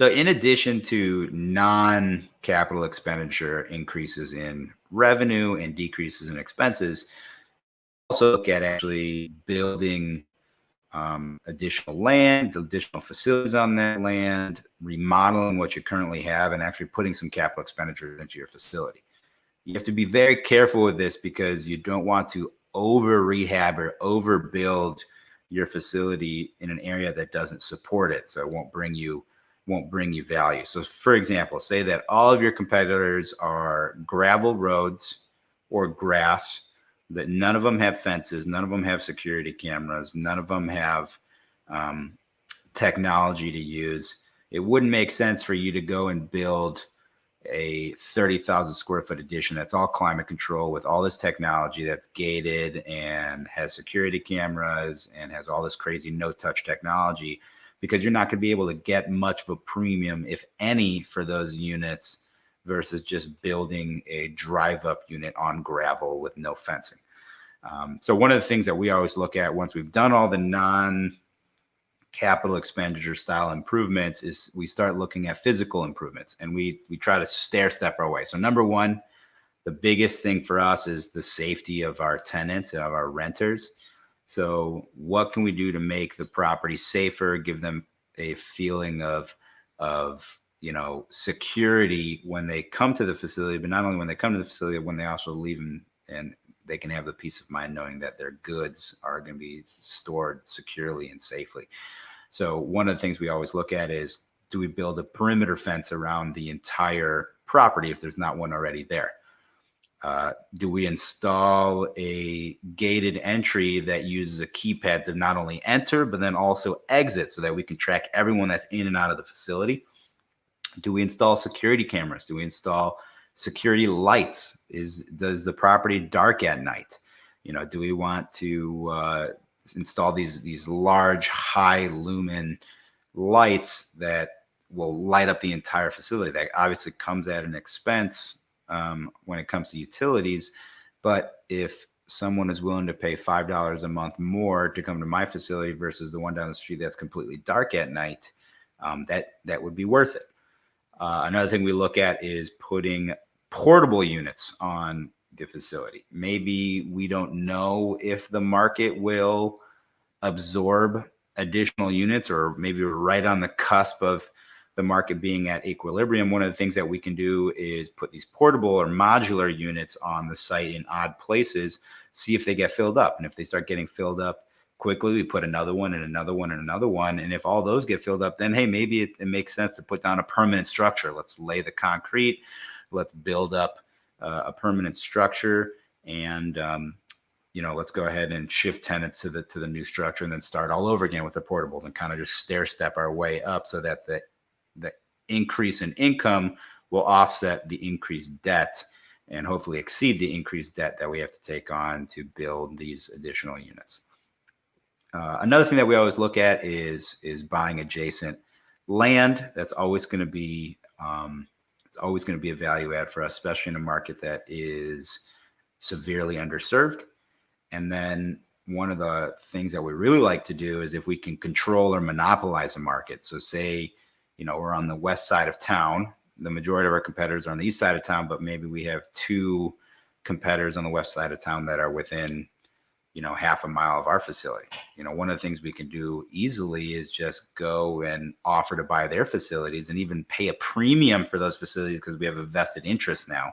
So in addition to non-capital expenditure increases in revenue and decreases in expenses, also look at actually building um, additional land, additional facilities on that land, remodeling what you currently have, and actually putting some capital expenditure into your facility. You have to be very careful with this because you don't want to over rehab or overbuild your facility in an area that doesn't support it. So it won't bring you won't bring you value. So for example, say that all of your competitors are gravel roads or grass that none of them have fences, none of them have security cameras, none of them have um, technology to use. It wouldn't make sense for you to go and build a 30,000 square foot addition that's all climate control with all this technology that's gated and has security cameras and has all this crazy no touch technology because you're not going to be able to get much of a premium, if any, for those units versus just building a drive up unit on gravel with no fencing. Um, so one of the things that we always look at once we've done all the non capital expenditure style improvements is we start looking at physical improvements and we we try to stair step our way. So number one, the biggest thing for us is the safety of our tenants and of our renters. So what can we do to make the property safer, give them a feeling of of you know security when they come to the facility, but not only when they come to the facility, when they also leave and, and they can have the peace of mind knowing that their goods are going to be stored securely and safely. So one of the things we always look at is do we build a perimeter fence around the entire property if there's not one already there? Uh, do we install a gated entry that uses a keypad to not only enter but then also exit so that we can track everyone that's in and out of the facility? Do we install security cameras? Do we install security lights is does the property dark at night you know do we want to uh, install these these large high lumen lights that will light up the entire facility that obviously comes at an expense um, when it comes to utilities but if someone is willing to pay five dollars a month more to come to my facility versus the one down the street that's completely dark at night um, that that would be worth it uh, another thing we look at is putting portable units on the facility. Maybe we don't know if the market will absorb additional units, or maybe we're right on the cusp of the market being at equilibrium. One of the things that we can do is put these portable or modular units on the site in odd places, see if they get filled up. And if they start getting filled up quickly, we put another one and another one and another one. And if all those get filled up, then hey, maybe it, it makes sense to put down a permanent structure. Let's lay the concrete let's build up uh, a permanent structure and um, you know let's go ahead and shift tenants to the to the new structure and then start all over again with the portables and kind of just stair step our way up so that the the increase in income will offset the increased debt and hopefully exceed the increased debt that we have to take on to build these additional units. Uh, another thing that we always look at is is buying adjacent land. That's always going to be um, it's always going to be a value add for us, especially in a market that is severely underserved. And then one of the things that we really like to do is if we can control or monopolize a market. So say, you know, we're on the west side of town. The majority of our competitors are on the east side of town, but maybe we have two competitors on the west side of town that are within you know, half a mile of our facility. You know, one of the things we can do easily is just go and offer to buy their facilities and even pay a premium for those facilities because we have a vested interest now.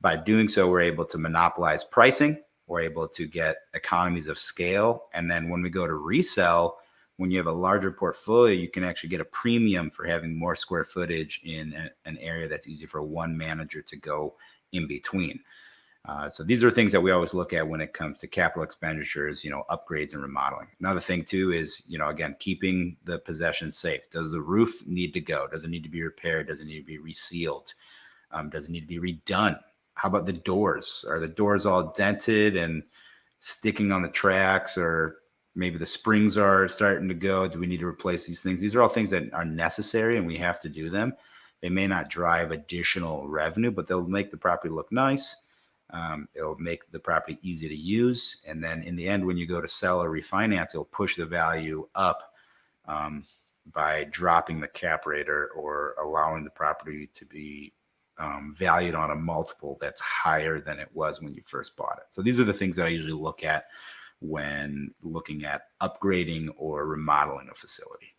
By doing so, we're able to monopolize pricing. We're able to get economies of scale. And then when we go to resell, when you have a larger portfolio, you can actually get a premium for having more square footage in a, an area that's easy for one manager to go in between. Uh, so these are things that we always look at when it comes to capital expenditures, you know, upgrades and remodeling. Another thing too is, you know, again, keeping the possession safe. Does the roof need to go? Does it need to be repaired? Does it need to be resealed? Um, does it need to be redone? How about the doors? Are the doors all dented and sticking on the tracks or maybe the springs are starting to go? Do we need to replace these things? These are all things that are necessary and we have to do them. They may not drive additional revenue, but they'll make the property look nice um, it'll make the property easy to use. And then in the end, when you go to sell or refinance, it'll push the value up um, by dropping the cap rate or, or allowing the property to be um, valued on a multiple that's higher than it was when you first bought it. So these are the things that I usually look at when looking at upgrading or remodeling a facility.